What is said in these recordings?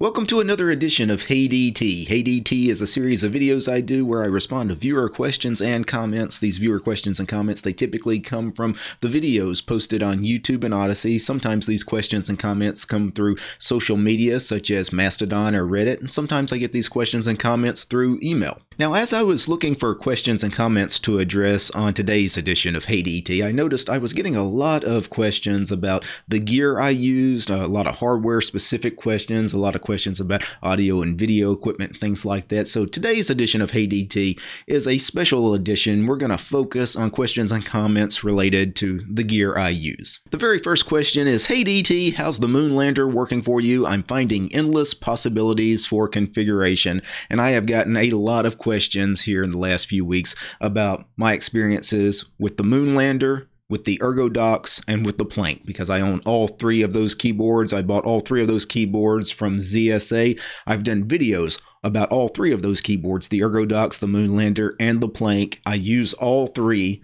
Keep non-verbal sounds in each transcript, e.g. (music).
Welcome to another edition of Hey DT. Hey DT is a series of videos I do where I respond to viewer questions and comments. These viewer questions and comments, they typically come from the videos posted on YouTube and Odysee. Sometimes these questions and comments come through social media such as Mastodon or Reddit, and sometimes I get these questions and comments through email. Now, as I was looking for questions and comments to address on today's edition of Hey DT, I noticed I was getting a lot of questions about the gear I used, a lot of hardware specific questions, a lot of questions about audio and video equipment, things like that. So today's edition of Hey DT is a special edition. We're going to focus on questions and comments related to the gear I use. The very first question is, Hey DT, how's the Moonlander working for you? I'm finding endless possibilities for configuration, and I have gotten a lot of questions here in the last few weeks about my experiences with the Moonlander, with the ErgoDox and with the Planck because I own all three of those keyboards. I bought all three of those keyboards from ZSA. I've done videos about all three of those keyboards the ErgoDox, the Moonlander, and the Planck. I use all three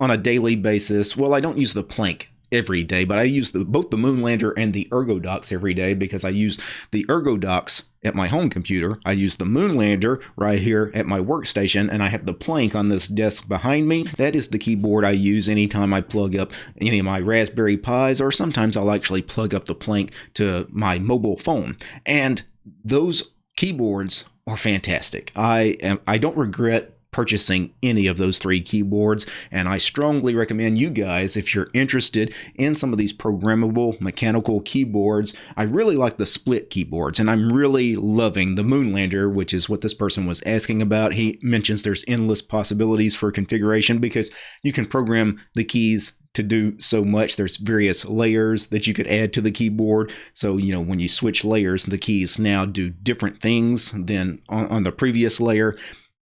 on a daily basis. Well, I don't use the Planck every day, but I use the, both the Moonlander and the ErgoDox every day because I use the ErgoDox at my home computer. I use the Moonlander right here at my workstation, and I have the Planck on this desk behind me. That is the keyboard I use anytime I plug up any of my Raspberry Pis, or sometimes I'll actually plug up the Planck to my mobile phone. And those keyboards are fantastic. I am I don't regret purchasing any of those three keyboards. And I strongly recommend you guys, if you're interested in some of these programmable mechanical keyboards, I really like the split keyboards and I'm really loving the Moonlander, which is what this person was asking about. He mentions there's endless possibilities for configuration because you can program the keys to do so much. There's various layers that you could add to the keyboard. So, you know, when you switch layers, the keys now do different things than on, on the previous layer.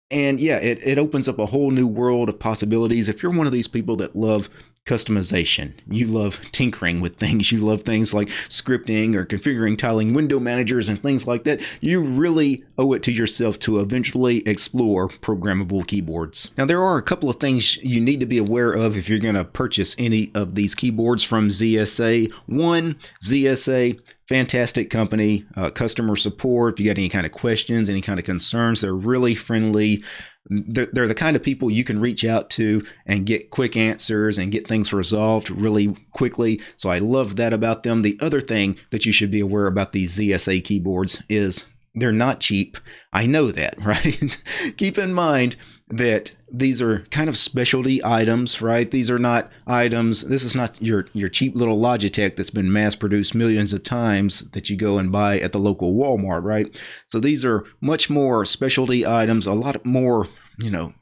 And yeah, it, it opens up a whole new world of possibilities. If you're one of these people that love customization, you love tinkering with (laughs) things, you love things like scripting or configuring tiling window managers and things like that, you really owe it to yourself to eventually explore programmable keyboards. Now, there are a couple of things you need to be aware of if you're going to purchase any of these keyboards from ZSA. One, ZSA fantastic company, uh, customer support. If you got any kind of questions, any kind of concerns, they're really friendly. They're, they're, the kind of people you can reach out to and get quick answers and get things resolved really quickly. So I love that about them. The other thing that you should be aware about these ZSA keyboards is they're not cheap. I know that, (laughs) right? Keep in mind that these are kind of specialty items, right? These are not items. This is not your your cheap little Logitech that's been mass produced millions of times that you go and buy at the local Walmart, right? So these are much more specialty items, a lot more, you know,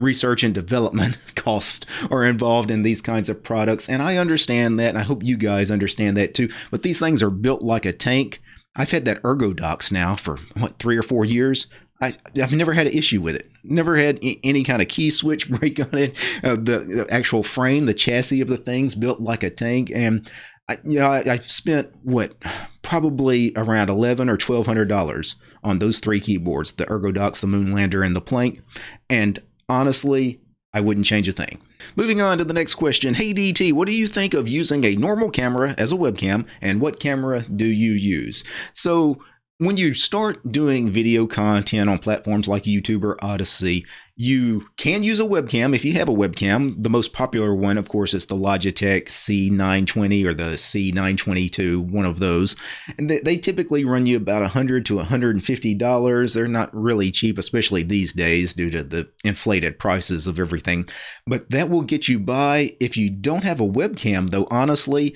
research and development (laughs) costs are involved in these kinds of products. And I understand that, and I hope you guys understand that too. But these things are built like a tank. I've had that ErgoDox now for what three or four years. I, have never had an issue with it. Never had any kind of key switch (laughs) break on it. Uh, the, the, actual frame, the chassis of the thing's built like a tank, and I, you know I, have spent what probably around eleven or twelve hundred dollars on those three keyboards: the ErgoDox, the Moonlander, and the Planck. And honestly, I wouldn't change a thing. Moving on to the next question. Hey DT, what do you think of using a normal camera as a webcam and what camera do you use? So when you start doing video content on platforms like YouTube or Odysee, you can use a webcam if you have a webcam. The most popular one, of course, is the Logitech C920 or the C922, one of those. And they, they typically run you about 100 to 150 dollars. They're not really cheap, especially these days due to the inflated prices of everything. But that will get you by. If you don't have a webcam, though, honestly,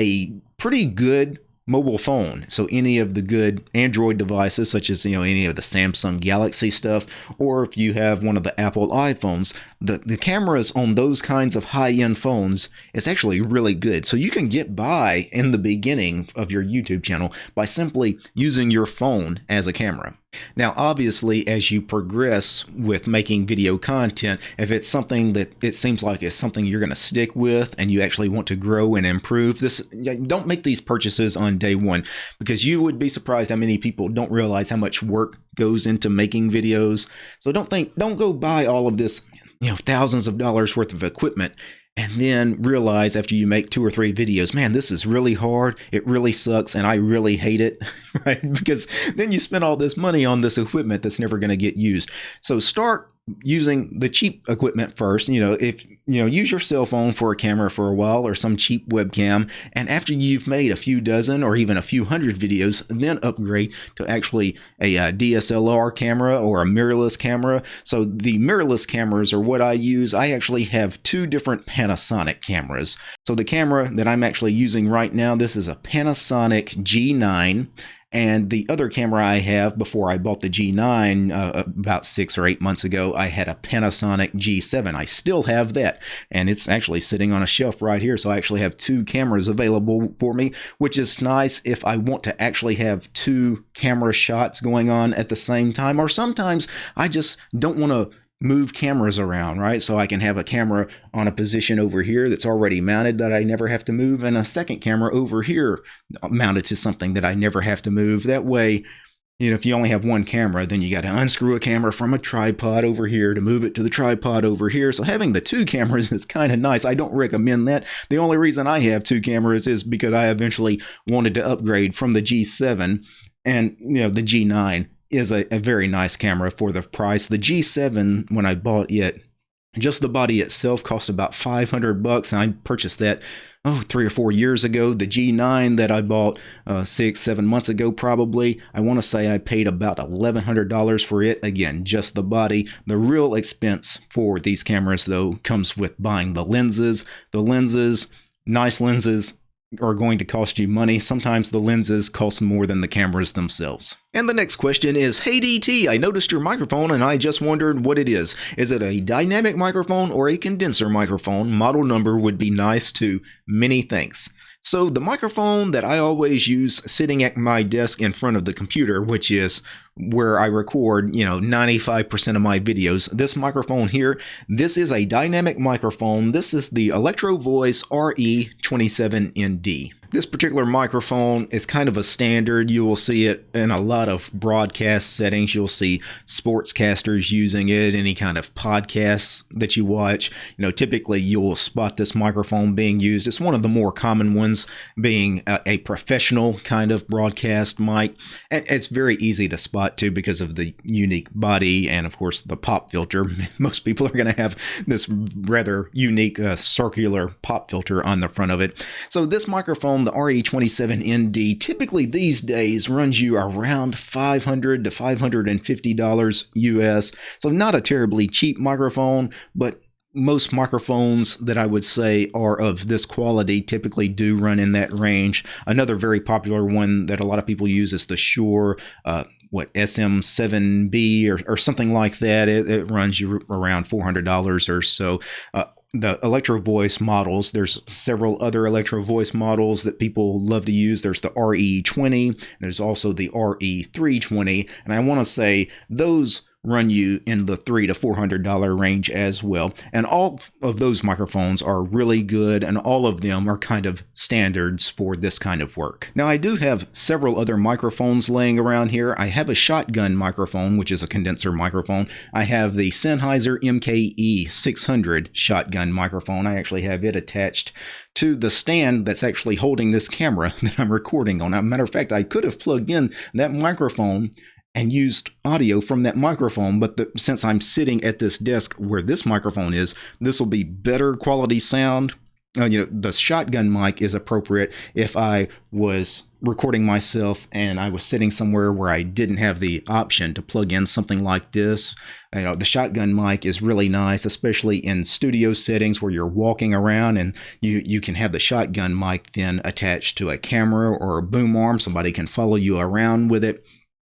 a pretty good mobile phone. So any of the good Android devices, such as you know any of the Samsung Galaxy stuff, or if you have one of the Apple iPhones, the the cameras on those kinds of high end phones is actually really good. So you can get by in the beginning of your YouTube channel by simply using your phone as a camera. Now, obviously, as you progress with making video content, if it's something that it seems like is something you're going to stick with and you actually want to grow and improve, this don't make these purchases on day one because you would be surprised how many people don't realize how much work goes into making videos. So don't think, don't go buy all of this, you know, thousands of dollars worth of equipment and then realize after you make two or three videos, man, this is really hard. It really sucks, and I really hate it, (laughs) right? Because then you spend all this money on this equipment that's never going to get used. So start using the cheap equipment first. You know, if you know, use your cell phone for a camera for a while or some cheap webcam, and after you've made a few dozen or even a few hundred videos, then upgrade to actually a, a uh, DSLR camera or a mirrorless camera. So the mirrorless cameras are what I use. I actually have two different Panasonic cameras. So the camera that I'm actually using right now, this is a Panasonic G9 and the other camera I have before I bought the G9 uh, about six or eight months ago, I had a Panasonic G7. I still have that, and it's actually sitting on a shelf right here. So I actually have two cameras available for me, which is nice if I want to actually have two camera shots going on at the same time. Or sometimes I just don't want to move cameras around, right? So I can have a camera on a position over here that's already mounted that I never have to move, and a second camera over here mounted to something that I never have to move. That way, you know, if you only have one camera, then you got to unscrew a camera from a tripod over here to move it to the tripod over here. So having the two (laughs) cameras is kind of nice. I don't recommend that. The only reason I have two cameras is because I eventually wanted to upgrade from the G7 and you know the G9 is a, a very nice camera for the price. The G7, when I bought it, just the body itself cost about 500 bucks, and I purchased that oh three or four years ago. The G9 that I bought uh, six seven months ago, probably I want to say I paid about $1,100 for it. Again, just the body. The real expense for these cameras though comes with buying the lenses. The lenses, nice lenses, are going to cost you money. Sometimes the lenses cost more than the cameras themselves. And the next question is, Hey DT, I noticed your microphone and I just wondered what it is. Is it a dynamic microphone or a condenser microphone? Model number would be nice too. Many thanks. So the microphone that I always use sitting at my desk in front of the computer, which is where I record, you know, 95% of my videos. This microphone here, this is a dynamic microphone. This is the Electro Voice RE27ND. This particular microphone is kind of a standard. You will see it in a lot of broadcast settings. You'll see sportscasters using it, any kind of podcasts that you watch. You know, typically you'll spot this microphone being used. It's one of the more common ones being a, a professional kind of broadcast mic. It's very easy to spot too because of the unique body and of course the pop filter. (laughs) Most people are going to have this rather unique uh, circular pop filter on the front of it. So this microphone the RE27ND typically these days runs you around 500 to $550 US. So not a terribly cheap microphone, but most microphones that I would say are of this quality typically do run in that range. Another very popular one that a lot of people use is the Shure uh, what SM7B or, or something like that. It, it runs you around $400 or so. Uh, the Electro Voice models, there's several other Electro Voice models that people love to use. There's the RE20, there's also the RE320, and I want to say those run you in the three to four hundred dollar range as well. And all of those microphones are really good, and all of them are kind of standards for this kind of work. Now, I do have several other microphones laying around here. I have a shotgun microphone, which is a condenser microphone. I have the Sennheiser MKE 600 shotgun microphone. I actually have it attached to the stand that's actually holding this camera (laughs) that I'm recording on. As a matter of fact, I could have plugged in that microphone and used audio from that microphone. But the, since I'm sitting at this desk where this microphone is, this will be better quality sound. Uh, you know, the shotgun mic is appropriate if I was recording myself and I was sitting somewhere where I didn't have the option to plug in something like this. You know, the shotgun mic is really nice, especially in studio settings where you're walking around and you, you can have the shotgun mic then attached to a camera or a boom arm. Somebody can follow you around with it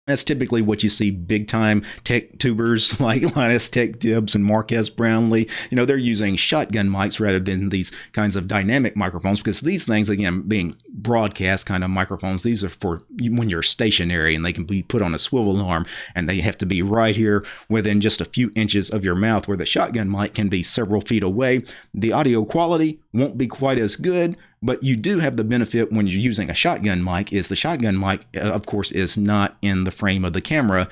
that's typically what you see big time tech tubers (laughs) like Linus Tech Tips and Marques Brownlee. You know, they're using shotgun mics rather than these kinds of dynamic microphones because these things, again, being broadcast kind of microphones, these are for when you're stationary and they can be put on a swivel arm and they have to be right here within just a few inches of your mouth where the shotgun mic can be several feet away. The audio quality won't be quite as good, but you do have the benefit when you're using a shotgun mic is the shotgun mic, uh, of course, is not in the frame of the camera.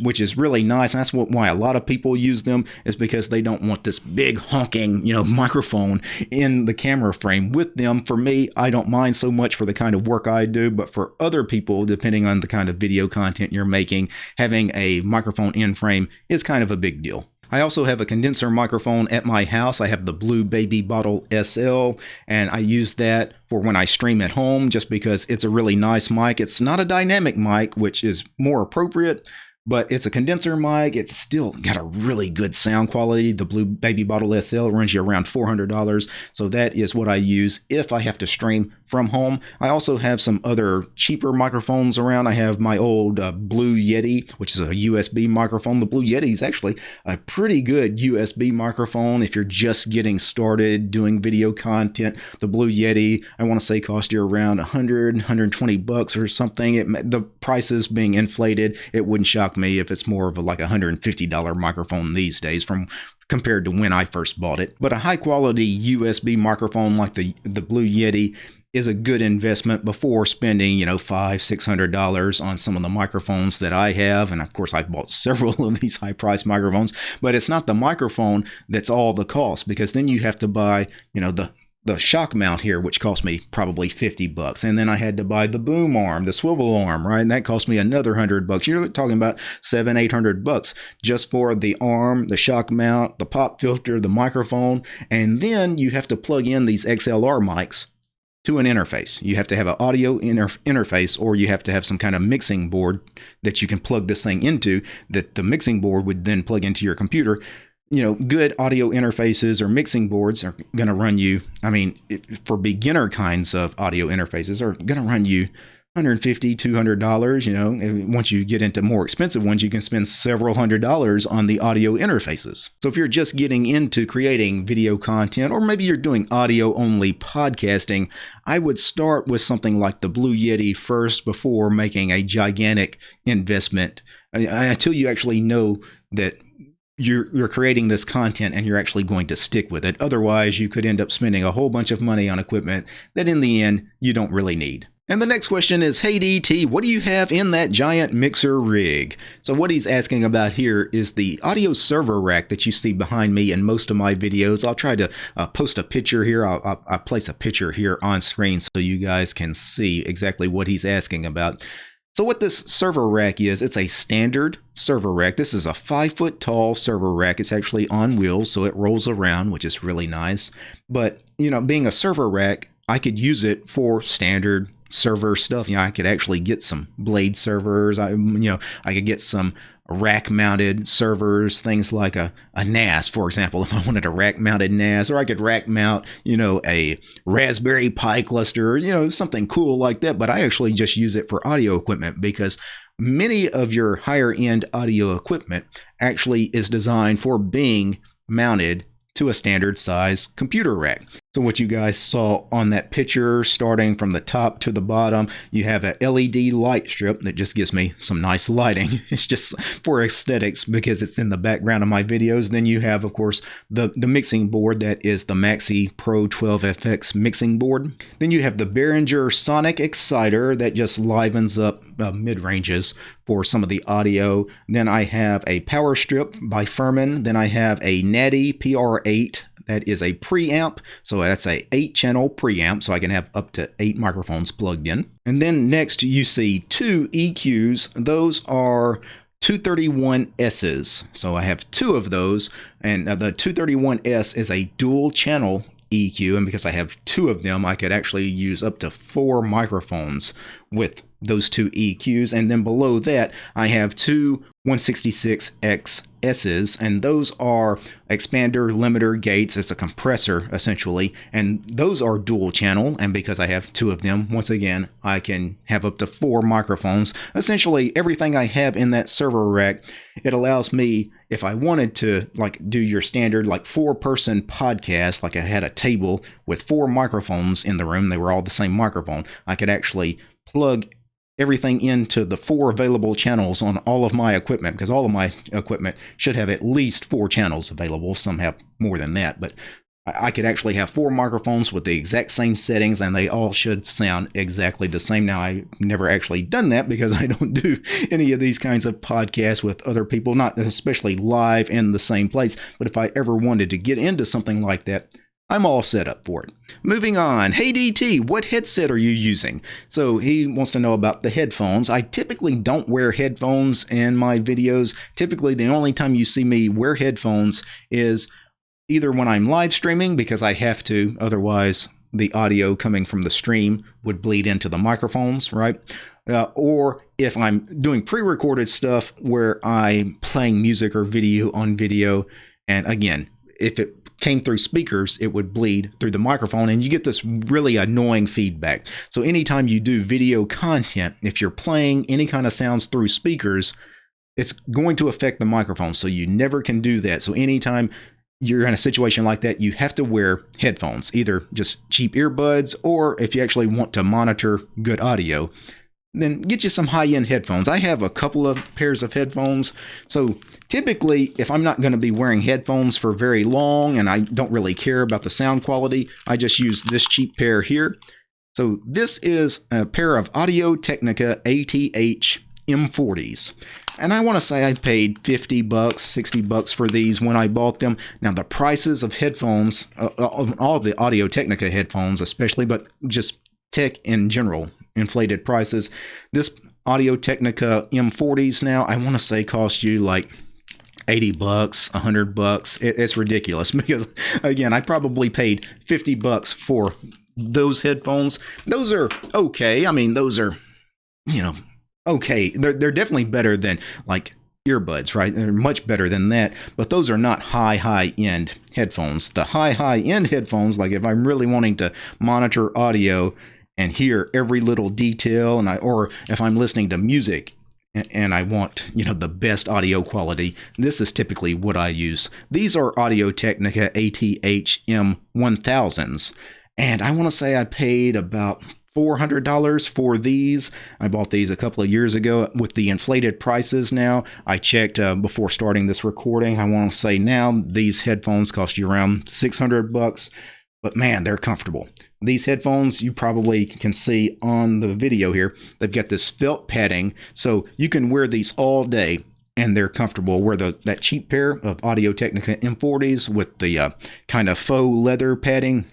which is really nice. And that's what, why a lot of people use them is because they don't want this big honking, you know, (laughs) microphone in the camera frame with them. For me, I don't mind so much for the kind of work I do, but for other people, depending on the kind of video content you're making, having a microphone in frame is kind of a big deal. I also have a condenser microphone at my house. I have the Blue Baby Bottle SL, and I use that for when I stream at home just because it's a really nice mic. It's not a dynamic mic, which is more appropriate, but it's a condenser mic. It's still got a really good sound quality. The Blue Baby Bottle SL runs you around $400. So that is what I use if I have to stream from home. I also have some other cheaper microphones around. I have my old uh, Blue Yeti, which is a USB microphone. The Blue Yeti is actually a pretty good USB microphone if you're just getting started doing video content. The Blue Yeti, I want to say cost you around 100, 120 bucks or something. It, the prices being inflated, it wouldn't shock me if it's more of a like a $150 microphone these days from compared to when I first bought it. But a high quality USB microphone like the the Blue Yeti is a good investment before spending, you know, five, six hundred dollars on some of the microphones that I have. And of course I've bought (laughs) several of these high priced microphones, but it's not the microphone that's all the cost because then you have to buy, you know, the the shock mount here, which cost me probably 50 bucks. And then I had to buy the boom arm, the swivel arm, right? And that cost me another 100 bucks. You're talking about seven, 800 bucks just for the arm, the shock mount, the pop filter, the microphone. And then you have to plug in these XLR mics to an interface. You have to have an audio inter interface or you have to have some kind of mixing board that you can plug this thing into that the mixing board would then plug into your computer you know, good audio interfaces or mixing boards are going to mm-hmm. run you. I mean, for beginner kinds of audio interfaces, are going to run you 150 200 dollars you know once you get into more expensive ones you can spend several hundred dollars on the audio interfaces so if you're just getting into creating video content or maybe you're doing audio only podcasting i would start with something like the blue yeti first before making a gigantic investment until you actually know that you're you're creating this content and you're actually going to stick with it. Otherwise, you could end up spending a whole bunch of money on equipment that in the end you don't really need. And the next question is, hey DT, what do you have in that giant mixer rig? So what he's asking about here is the audio server rack that you see behind me in most of my videos. I'll try to uh, post a picture here. I'll, I'll, I'll place a picture here on screen so you guys can see exactly what he's asking about. So what this server rack is, it's a standard server rack. This is a five foot tall server rack. It's actually on wheels, so it rolls around, which is really nice. But, you know, being a server rack, I could use it for standard server stuff. You know, I could actually get some blade servers. I, you know, I could get some rack mounted servers, things like a, a NAS, for example, (laughs) if I wanted a rack mounted NAS, or I could rack mount, you know, a Raspberry Pi cluster, you know, something cool like that. But I actually just use it for audio equipment because many of your higher end audio equipment actually is designed for being mounted to a standard size computer rack. So what you guys saw on that picture, starting from the top to the bottom, you have a LED light strip that just gives me some nice lighting. (laughs) It's just for aesthetics because it's in the background of my videos. Then you have, of course, the, the mixing board that is the Mackie Pro 12FX mixing board. Then you have the Behringer Sonic Exciter that just livens up uh, mid-ranges for some of the audio. Then I have a power strip by Furman. Then I have a Nady PR8 that is a preamp. So that's a eight channel preamp. So I can have up to eight microphones plugged in. And then next you see two EQs. Those are 231Ss. So I have two of those. And the 231S is a dual channel EQ. And because I have two of them, I could actually use up to four microphones with those two EQs. And then below that, I have two 166XSs, and those are expander limiter gates. It's a compressor essentially, and those are dual channel. And because I have two of them, once again, I can have up to four microphones. Essentially, everything I have in that server rack, it allows me, if I wanted to, like do your standard like four person podcast, like I had a table with four microphones in the room, they were all the same microphone. I could actually plug everything into the four available channels on all of my equipment because all of my equipment should have at least four channels available. Some have more than that, but I could actually have four microphones with the exact same settings and they all should sound exactly the same. Now, I've never actually done that because (laughs) I don't do any of these kinds of podcasts with other people, not especially live in the same place. But if I ever wanted to get into something like that, I'm all set up for it. Moving on. Hey DT, what headset are you using? So he wants to know about the headphones. I typically don't wear headphones in my videos. Typically, the only time you see me wear headphones is either when I'm live streaming because I have to, otherwise the audio coming from the stream would bleed into the microphones, right? Uh, or if I'm doing pre-recorded stuff where I'm playing music or video on video, and again, if it came through speakers, it would bleed through the microphone, and you get this really annoying feedback. So anytime you do video content, if you're playing any kind of sounds through speakers, it's going to affect the microphone. So you never can do that. So anytime you're in a situation like that, you have to wear headphones, either just cheap earbuds, or if you actually want to monitor good audio, then get you some high end headphones. I have a couple of pairs of headphones. So typically, if I'm not going to be wearing headphones for very long and I don't really care about the sound quality, I just use this cheap pair here. So this is a pair of Audio Technica ATH M40s. And I want to say I paid 50 bucks, 60 bucks for these when I bought them. Now the prices of headphones, uh of all the Audio Technica headphones especially, but just tech in general, inflated prices. This Audio Technica M40s now, I want to say cost you like 80 bucks, 100 bucks. It, it's ridiculous (laughs) because again, I probably paid 50 bucks for those headphones. Those are okay. I mean, those are you know, okay. They're they're definitely better than like earbuds, right? They're much better than that, but those are not high, high end headphones. The high, high end headphones, like if I'm really wanting to monitor audio and hear every little detail, and I, or if I'm listening to music and I want, you know, the best audio quality, this is typically what I use. These are Audio Technica ATH-M 1000s, and I want to say I paid about $400 for these. I bought these a couple of years ago with the inflated prices now. I checked uh, before starting this recording. I want to say now these headphones cost you around 600 bucks, but man, they're comfortable. These headphones you probably can see on the video here. They've got this felt padding, so you can wear these all day and they're comfortable. Where the that cheap pair of Audio Technica M40s with the uh, kind of faux leather padding,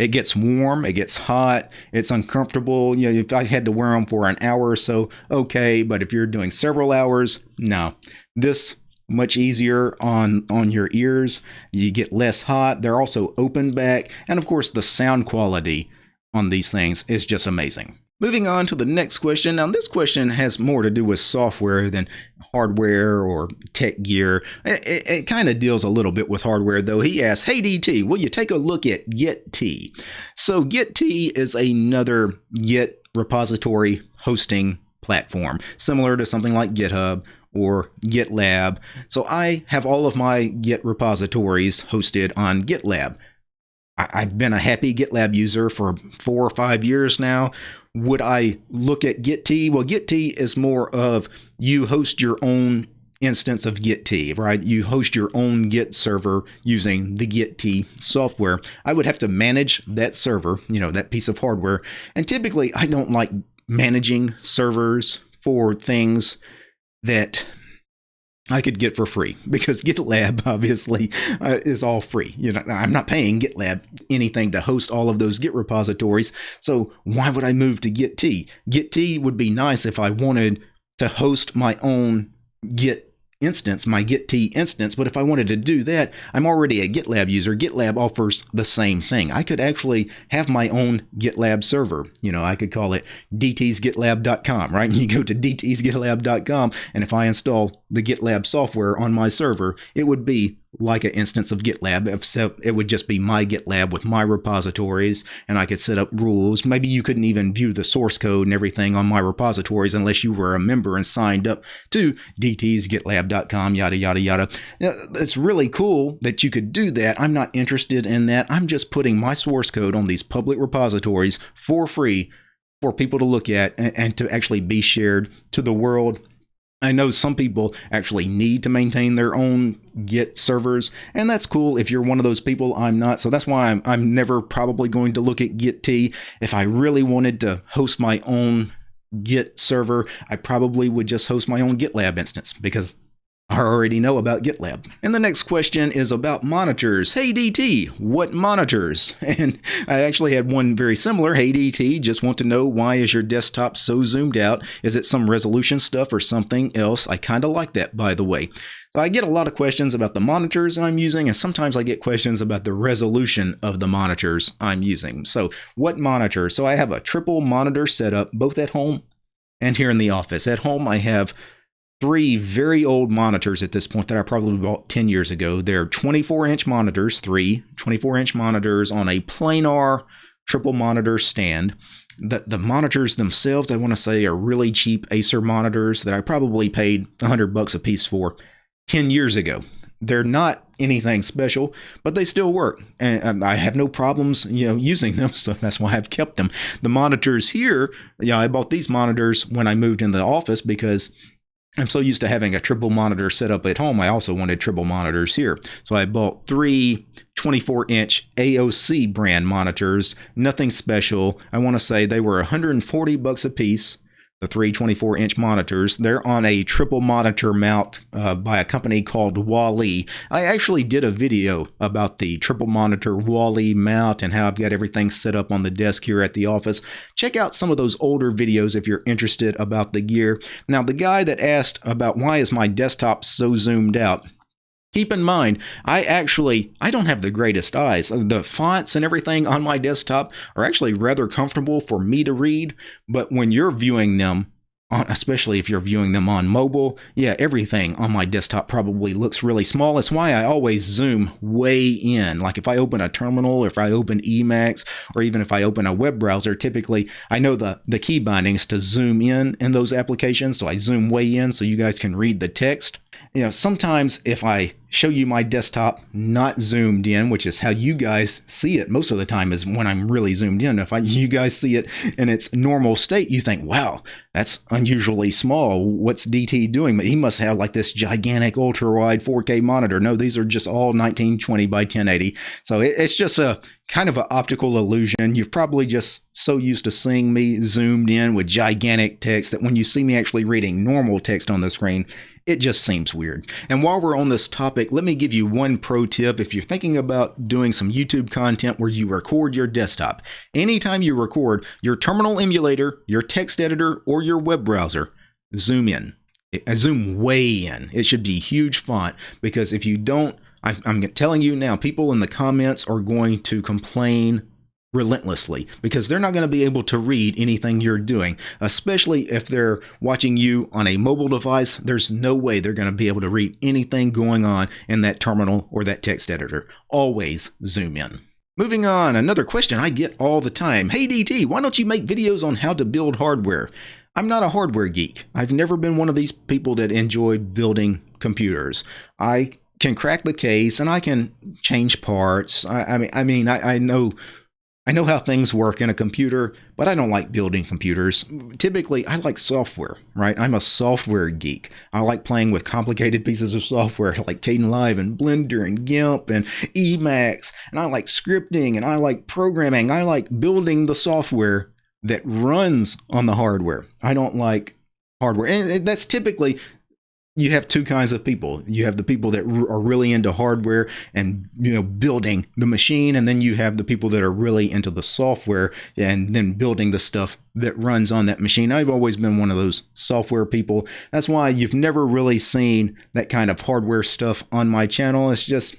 it gets warm, it gets hot, it's uncomfortable. You know, if I had to wear them for an hour or so, okay, but if you're doing several hours, no. This much easier on on your ears. You get less hot. They're also open back, and of course the sound quality on these things is just amazing. Moving on to the next question. Now, this question has more to do with software than hardware or tech gear. It, it, it kind of deals a little bit with hardware, though. He asks, Hey, DT, will you take a look at Gitea? So, Gitea is another Git repository hosting platform, similar to something like GitHub or GitLab. So, I have all of my Git repositories hosted on GitLab. I've been a happy GitLab user for four or five years now. Would I look at Gitea? Well, Gitea is more of you host your own instance of Gitea, right? You host your own Git server using the Gitea software. I would have to manage that server, you know, that piece of hardware. And typically, I don't like managing servers for things that I could get for free because (laughs) GitLab obviously uh, is all free. You know, I'm not paying GitLab anything to host all of those Git repositories. So why would I move to Gitea? Gitea would be nice if I wanted to host my own Git instance, my Gitea instance. But if I wanted to do that, I'm already a GitLab user. GitLab offers the same thing. I could actually have my own GitLab server. You know, I could call it dtsgitlab.com, right? And (laughs) you go to dtsgitlab.com, and if I install the GitLab software on my server, it would be like an instance of GitLab, except it would just be my GitLab with my repositories, and I could set up rules. Maybe you couldn't even view the source code and everything on my repositories unless you were a member and signed up to dtsgitlab.com, yada, yada, yada. It's really cool that you could do that. I'm not interested in that. I'm just putting my source code on these public repositories for free for people to look at and, and to actually be shared to the world I know some people actually need to maintain their own Git servers, and that's cool if you're one of those people. I'm not, so that's why I'm, I'm never probably going to look at Gitea. If I really wanted to host my own Git server, I probably would just host my own GitLab instance because I already know about GitLab. And the next question is about monitors. Hey DT, what monitors? (laughs) And I actually had one very similar. Hey DT, just want to know why is your desktop so zoomed out? Is it some resolution stuff or something else? I kind of like that, by the way. So I get a lot of questions about the monitors I'm using, and sometimes I get questions about the resolution of the monitors I'm using. So what monitor? So I have a triple monitor setup, both at home and here in the office. At home, I have three very old monitors at this point that I probably bought 10 years ago. They're 24 inch monitors, three 24 inch monitors on a planar triple monitor stand. The, the monitors themselves, I want to say, are really cheap Acer monitors that I probably paid 100 bucks a piece for 10 years ago. They're not anything special, but they still work, and I have no problems, you know, using them. (laughs) So that's why I've kept them. The monitors here, yeah, I bought these monitors when I moved in the office because I'm so used to having a triple monitor set up at home, I also wanted triple monitors here. So I bought three 24 inch AOC brand monitors, nothing special. I want to say they were 140 bucks a piece the three 24 inch monitors. They're on a triple monitor mount uh, by a company called WALI. I actually did a video about the triple monitor WALI mount and how I've got everything set up on the desk here at the office. Check out some of those older videos if you're interested about the gear. Now, the guy that asked about why is my desktop so zoomed out, Keep in mind, I actually I don't have the greatest eyes. The fonts and everything on my desktop are actually rather comfortable for me to read, but when you're viewing them, especially if you're viewing them on mobile, yeah, everything on my desktop probably looks really small. It's why I always zoom way in. Like if I open a terminal, if I open Emacs, or even if I open a web browser, typically I know the, the key bindings to zoom in in those applications. So I zoom way in so you guys can read the text you know, sometimes if I show you my desktop not zoomed in, which is how you guys see it most of the time is when I'm really zoomed in. If I, you guys see it in its normal state, you think, wow, that's unusually small. What's DT doing? But he must have like this gigantic ultra wide 4K monitor. No, these are just all 1920 by 1080. So it, it's just a kind of an optical illusion. You've probably just so used to seeing me zoomed in with gigantic text that when you see me actually reading normal text on the screen, it just seems weird. And while we're on this topic, let me give you one pro tip if you're thinking about doing some YouTube content where you record your desktop. Anytime you record your terminal emulator, your text editor, or your web browser, zoom in. I uh, zoom way in. It should be huge font because if you don't, I'm telling you now, people in the comments are going to complain relentlessly because they're not going to be able to read anything you're doing, especially if they're watching you on a mobile device. There's no way they're going to be able to read anything going on in that terminal or that text editor. Always zoom in. Moving on, another question I get all the time. Hey DT, why don't you make videos on how to build hardware? I'm not a hardware geek. I've never been one of these people that enjoy building computers. I can crack the case and I can change parts. I, I mean, I mean, I, I know I know how things work in a computer, but I don't like building computers. Typically, I like software, right? I'm a software geek. I like playing with complicated pieces of software (laughs) like Kdenlive and Blender and GIMP and Emacs. And I like scripting and I like programming. I like building the software that runs on the hardware. I don't like hardware. And that's typically you have two kinds of people. You have the people that are really into hardware and you know building the machine, and then you have the people that are really into the software and then building the stuff that runs on that machine. I've always been one of those software people. That's why you've never really seen that kind of hardware stuff on my channel. It's just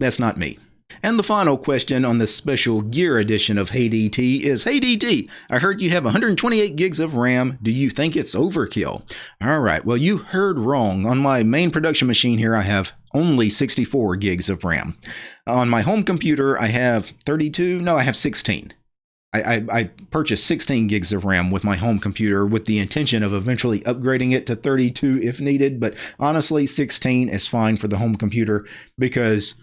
that's not me. And the final question on this special gear edition of Hey DT is Hey DT, I heard you have 128 gigs of RAM. Do you think it's overkill? All right, well, you heard wrong. On my main production machine here, I have only 64 gigs of RAM. On my home computer, I have 32. No, I have 16. I, I, I, purchased 16 gigs of RAM with my home computer with the intention of eventually upgrading it to 32 if needed. But honestly, 16 is fine for the home computer because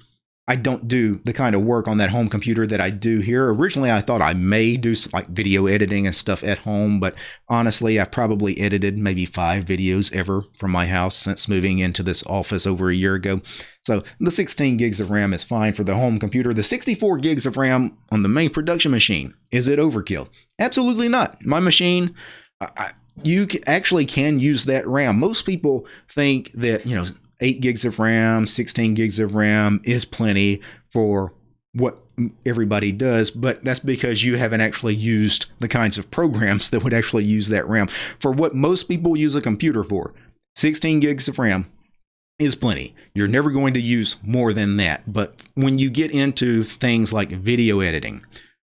I don't do the kind of work on that home computer that I do here. Originally, I thought I may do like video editing and stuff at home, but honestly, I've probably edited maybe five videos ever from my house since moving into this office over a year ago. So the 16 gigs of RAM is fine for the home computer. The 64 gigs of RAM on the main production machine, is it overkill? Absolutely not. My machine, I, you actually can use that RAM. Most people think that, you know, 8 gigs of RAM, 16 gigs of RAM is plenty for what everybody does, but that's because you haven't actually used the kinds of programs that would actually use that RAM. For what most people use a computer for, 16 gigs of RAM is plenty. You're never going to use more than that. But when you get into things like video editing,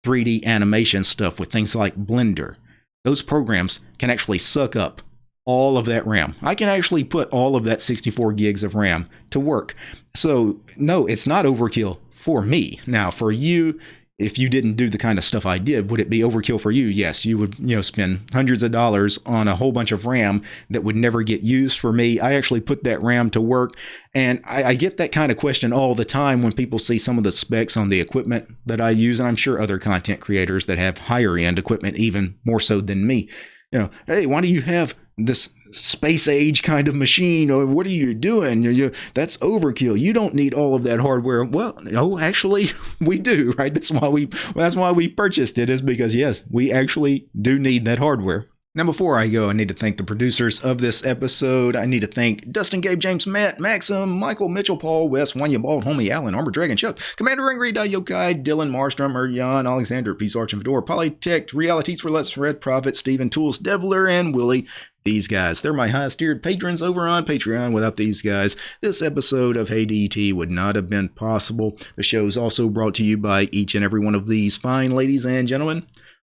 3D animation stuff with things like Blender, those programs can actually suck up all of that RAM. I can actually put all of that 64 gigs of RAM to work. So, no, it's not overkill for me. Now, for you, if you didn't do the kind of stuff I did, would it be overkill for you? Yes, you would, you know, spend hundreds of dollars on a whole bunch of RAM that would never get used. For me, I actually put that RAM to work, and I, I, get that kind of question all the time when people see some of the specs on the equipment that I use, and I'm sure other content creators that have higher end equipment even more so than me. You know, hey, why do you have this space age kind of machine or what are you doing you, that's overkill you don't need all of that hardware well oh actually (laughs) we do right that's why we that's why we purchased it is because yes we actually do need that hardware now, before I go, I need to thank the producers of this episode. I need to thank Dustin, Gabe, James, Matt, Maxim, Michael, Mitchell, Paul, Wes, Wanya, Bald, Homie, Allen, Armor Dragon, Chuck, Commander Angry, Yokai, Dylan, Marstrom, Jan, Alexander, Peace Arch and Fedora, Polytech, Realities for Let's Red Prophet, Stephen Tools, Devler, and Willie. These guys, they're my highest tiered patrons over on Patreon. Without these guys, this episode of Hey DT would not have been possible. The show is also brought to you by each and every one of these fine ladies and gentlemen.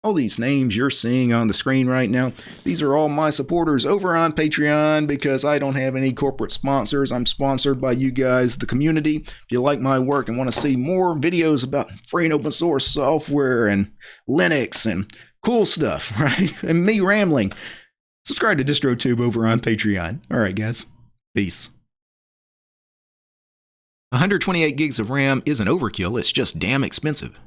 All these names you're seeing on the screen right now, these are all my supporters over on Patreon because I don't have any corporate sponsors. I'm sponsored by you guys, the community. If you like my work and want to see more videos about free and open source software and Linux and cool stuff, (laughs) right? And me rambling, subscribe to DistroTube over on Patreon. All right, guys. Peace. 128 gigs of RAM isn't overkill, it's just damn expensive.